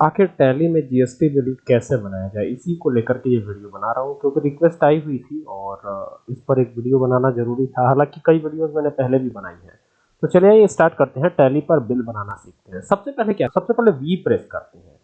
आखिर टैली में GST bill कैसे बनाया जाए? इसी को लेकर के ये वीडियो बना रहा हूँ, क्योंकि रिक्वेस्ट आई हुई थी और इस पर एक वीडियो बनाना ज़रूरी था। हालाँकि कई वीडियोस मैंने पहले भी बनाई है। तो चलिए ये स्टार्ट करते हैं। टैली पर बिल बनाना सीखते हैं। सबसे पहले क्या? सबसे पहले वी प्रेस करते हैं।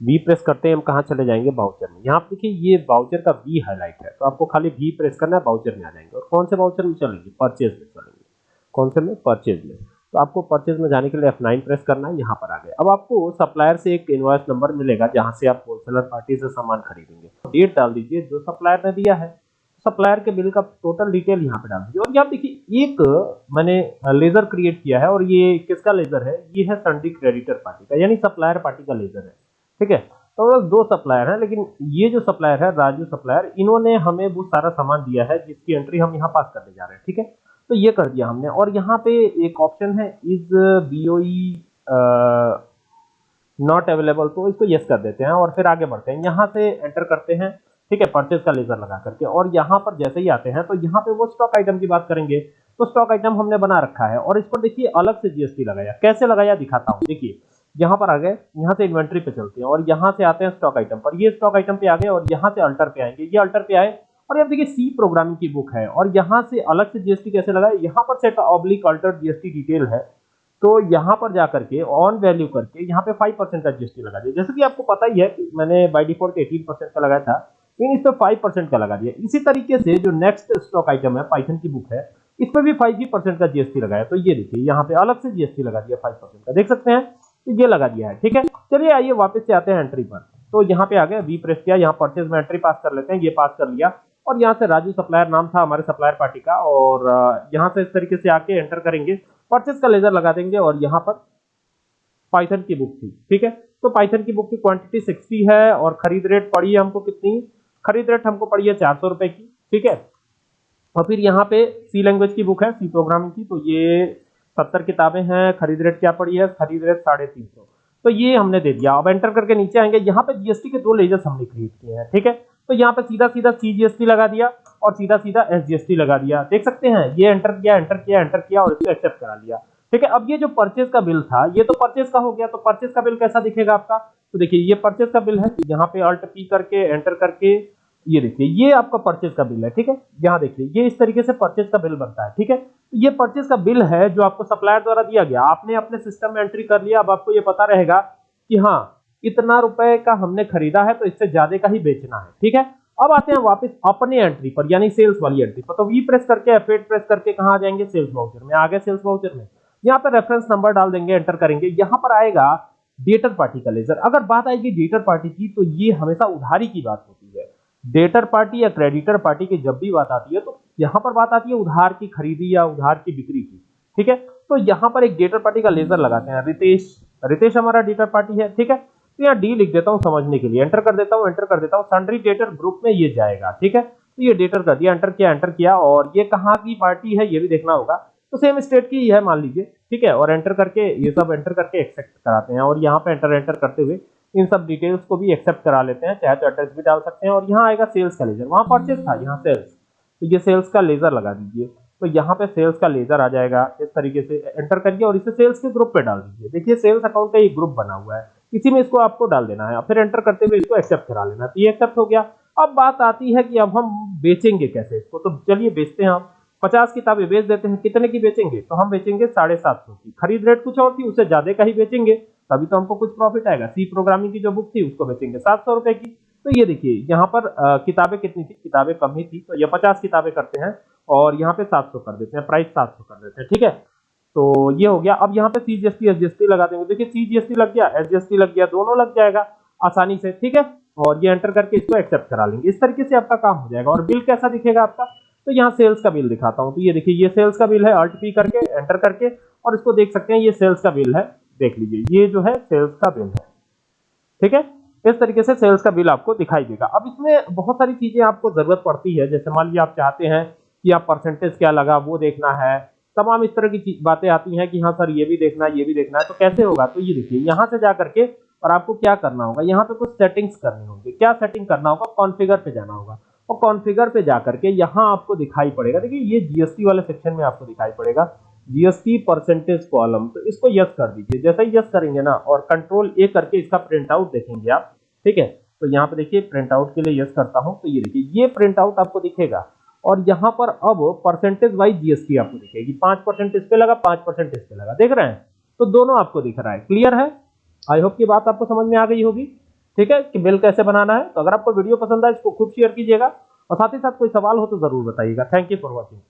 वी प्रेस करते हैं, हम कहाँ चले जाएँगे? बाउचर में। यहाँ देखिए, ये बाउचर का वी हाईलाइट है। तो आपको खाली वी प्रेस करना है बाउचर में आ जाएँगे। और कौन से बाउचर में चलेंगे? परचेज में चलेंगे। कौन से में? परचेज में। तो आपको परचेज में जाने के लिए F9 प्रेस करना है, यहाँ पर आ गए। अब आपको सप्लायर से एक इनवॉइस नंबर मिलेगा, जहाँ से आप होलसेलर पार्टी से सामान खरीदेंगे। डेट डाल दीजिए, जो सप्लायर ने दिया है। सप्लायर के बिल का टोटल डिटेल यहाँ पे डाल दीजिए। और यहाँ देखिए, एक मैंने लेजर क्रिएट किया है, और ये किसका लेजर है? ये है संडी क्रेडिटर पार्टी का, यानी सप्लायर पार्टी का लेजर है। ठीक है? तो दो सप्लायर है, लेकिन ये जो सप्लायर है, राजू सप्लायर इन्होंने हमें वो सारा सामान दिया है, जिसकी एंट्री हम यहाँ पास करने जा रहे हैं। ठीक है? तो ये कर दिया हमने। और यहाँ पे एक ऑप्शन है इज़ बीओई नॉट अवेलेबल तो इसको यस कर देते हैं और फिर आगे बढ़ते हैं। यहाँ से एंटर करते हैं, ठीक है परचेज का लेजर लगा करके। और यहाँ पर जैसे ही आते हैं तो यहाँ पे वो स्टॉक आइटम की बात करेंगे तो स्टॉक आइटम हमने बना रखा है। और इस पर देखिए, अलग से जीएसटी लगाया। कैसे लगाया, दिखाता हूँ। देखिए, यहाँ पर आ गए, यहाँ से इन्वेंट्री पे चलते हैं और यहाँ से आते हैं स्टॉक आइटम पर। ये स्टॉक आइटम पे आ गए और यहाँ से अल्टर पे आएँगे। ये अल्टर पे आए और यहाँ देखिए सी प्रोग्रामिंग की बुक है और यहाँ से अलग से जीएसटी कैसे लगाए यहाँ पर set oblique alter GST detail है। तो यहाँ पर जाकर के ऑन वैल्यू करके, यहाँ पे 5 परसेंट का जीएसटी लगा दिया। जैसे कि आपको पता ही है कि मैंने बाय डिफ़ॉल्ट 18 परसेंट का लगाया था लेकिन इस पर फाइव परसेंट का लगा दिया। इसी तरीके से जो नेक्स्ट स्टॉक आइटम है पाइथन की बुक है, इस पर भी फाइव ही परसेंट का जीएसटी लगाया। तो ये देखिए, यहाँ पे अलग से जीएसटी लगा दिया फाइव परसेंट का। देख सकते हैं? तो ये लगा दिया है, ठीक है? चलिए आइए वापस से आते हैं एंट्री पर। तो यहाँ पे आ गए वी प्रेस किया, यहाँ परचेज में एंट्री पास कर लेते हैं, ये पास कर लिया। और यहाँ से राजू सप्लायर नाम था हमारे सप्लायर पार्टी का और यहाँ से इस तरीके से आके एंटर करेंगे परचेज का लेजर लगा देंगे और यहाँ पर पाइथन की बुक थी, ठीक है? तो पाइथन की बुक की क्वांटिटी 60 है और खरीद रेट पड़ी है हमको कितनी? खरीद रेट हमको पड़ी है चार सौ रुपए की, ठीक है? और फिर यहाँ पे सी लैंग्वेज की बुक है सी प्रोग्रामिंग की तो ये सत्तर किताबें हैं, खरीद रेट क्या पड़ी है? खरीद रेट साढ़े तीन सौ। तो ये हमने दे दिया। अब एंटर करके नीचे आएँगे। यहाँ पे जीएसटी के दो लेजर्स हमने खरीद किए हैं, ठीक है? तो यहाँ पे सीधा सीधा सी लगा दिया और सीधा सीधा एस लगा दिया। देख सकते हैं, ये एंटर किया एंटर किया एंटर किया और इसको एक्सेप्ट करा लिया। ठीक है, अब ये जो परचेज का बिल था, ये तो परचेज का हो गया तो परचेज का बिल कैसा दिखेगा आपका? तो देखिए, ये परचेज का बिल है, यहाँ पे अल्ट पी करके एंटर करके, ये देखिए, ये आपका परचेज का बिल है, ठीक है? यहाँ देखिए, ये इस तरीके से परचेज का बिल बनता है, ठीक है? ये परचेज का बिल है जो आपको सप्लायर द्वारा दिया गया। आपने अपने सिस्टम में एंट्री कर लिया, अब आपको ये पता रहेगा कि हाँ इतना रुपए का हमने खरीदा है तो इससे ज़्यादा का ही बेचना है। ठीक है? अब आते हैं वापस अपने एंट्री पर, यानी सेल्स वाली एंट्री पर। तो वी प्रेस करके एफ़ प्रेस करके कहा जाएँगे? सेल्स वाउचर में। आगे सेल्स वाउचर में। यहाँ पर रेफरेंस नंबर डाल देंगे एंटर करेंगे। यहाँ पर आएगा डेटर पार्टी का लेजर अगर बात आएगी डेटर पार्टी की तो ये हमेशा उधारी की बात होती है। डेटर पार्टी या क्रेडिटर पार्टी की जब भी बात आती है तो यहाँ पर बात आती है उधार की खरीदी या उधार की बिक्री की। ठीक है? तो यहाँ पर एक डेटर पार्टी का लेजर लगाते हैं। रितेश रितेश हमारा डेटर पार्टी है। ठीक है? तो यहाँ डी लिख देता हूँ समझने के लिए। एंटर कर देता हूँ एंटर कर देता हूँ। सन्ड्री डेटर ग्रुप में ये जाएगा, ठीक है? तो ये डेटर कर दिया एंटर किया एंटर किया और ये कहाँ की पार्टी है, ये भी देखना होगा। तो सेम स्टेट की ही है मान लीजिए, ठीक है? और एंटर करके, ये सब एंटर करके एक्सेप्ट कराते हैं। और यहाँ पे एंटर एंटर करते हुए इन सब डिटेल्स को भी एक्सेप्ट करा लेते हैं। चाहे तो एड्रेस भी डाल सकते हैं और यहाँ आएगा सेल्स का लेजर वहाँ परचेज था, यहाँ सेल्स तो ये सेल्स का लेजर लगा दीजिए। तो यहाँ पे सेल्स का लेजर आ जाएगा। इस तरीके से एंटर करिए और इसे सेल्स के ग्रुप पे डाल दीजिए। देखिए सेल्स अकाउंट का एक ग्रुप बना हुआ है। इसी में इसको आपको डाल देना है। फिर एंटर करते हुए इसको एक्सेप्ट करा लेना। तो ये एक्सेप्ट हो गया। अब बात आती है कि अब हम बेचेंगे कैसे इसको? तो चलिए बेचते हैं आप। पचास किताबें बेच देते हैं। कितने की बेचेंगे? तो हम बेचेंगे साढ़े सात सौ की। खरीद रेट कुछ और थी, उससे ज़्यादा का ही बेचेंगे। तभी तो हमको कुछ प्रॉफिट आएगा। सी प्रोग्रामिंग की जो बुक थी, उसको बेचेंगे सात सौ रुपए की। तो ये देखिए, यहाँ पर किताबें कितनी थी? किताबें कम ही थी। तो ये पचास किताबें करते हैं और यहाँ पे सात सौ कर देते हैं। प्राइस सात सौ कर देते हैं। ठीक है? तो ये हो गया। अब यहाँ पे सी जीएसटी एस जीएसटी लगा देंगे। देखिए सी जीएसटी लग गया एस जीएसटी लग गया, दोनों लग जाएगा आसानी से, ठीक है? और ये एंटर करके इसको एक्सेप्ट करा लेंगे। इस तरीके से आपका काम हो जाएगा। और बिल कैसा दिखेगा आपका? तो यहाँ सेल्स का बिल दिखाता हूँ। तो ये देखिए, ये सेल्स का बिल है अल्ट पी करके एंटर करके, और इसको देख सकते हैं, ये सेल्स का बिल है। देख लीजिए, ये जो है सेल्स का बिल है। ठीक है? इस तरीके से सेल्स का बिल आपको दिखाई देगा। अब इसमें बहुत सारी चीज़ें आपको ज़रूरत पड़ती है। जैसे मान लीजिए, आप चाहते हैं कि आप परसेंटेज क्या लगा, वो देखना है। तमाम इस तरह की बातें आती हैं कि हाँ सर, ये भी देखना है, ये भी देखना है तो कैसे होगा? तो ये देखिए, यहाँ से जा करके और आपको क्या करना होगा? यहाँ पे कुछ सेटिंग्स करनी होगी। क्या सेटिंग करना होगा? कॉन्फ़िगर पे जाना होगा। और कॉन्फ़िगर पे जाकर के यहाँ आपको दिखाई पड़ेगा। देखिए, ये जीएसटी वाले सेक्शन में आपको दिखाई पड़ेगा। जीएसटी परसेंटेज कॉलम तो इसको यस कर दीजिए। जैसे ही यस करेंगे ना, और कंट्रोल ए करके इसका प्रिंट आउट देखेंगे आप, ठीक है? तो यहाँ पे देखिए प्रिंट आउट के लिए यस करता हूँ। तो ये देखिए, ये प्रिंट आउट आपको दिखेगा। और यहाँ पर अब परसेंटेज वाइज जीएसटी आपको दिखेगी। पाँच परसेंट इस पे लगा, पाँच परसेंट इस पे लगा। देख रहे हैं? तो दोनों आपको दिख रहा है। क्लियर है? आई होप की बात आपको समझ में आ गई होगी। ठीक है? कि बिल कैसे बनाना है? तो अगर आपको वीडियो पसंद आए, इसको खूब शेयर कीजिएगा। और साथ ही साथ कोई सवाल हो तो ज़रूर बताइएगा। Thank you for watching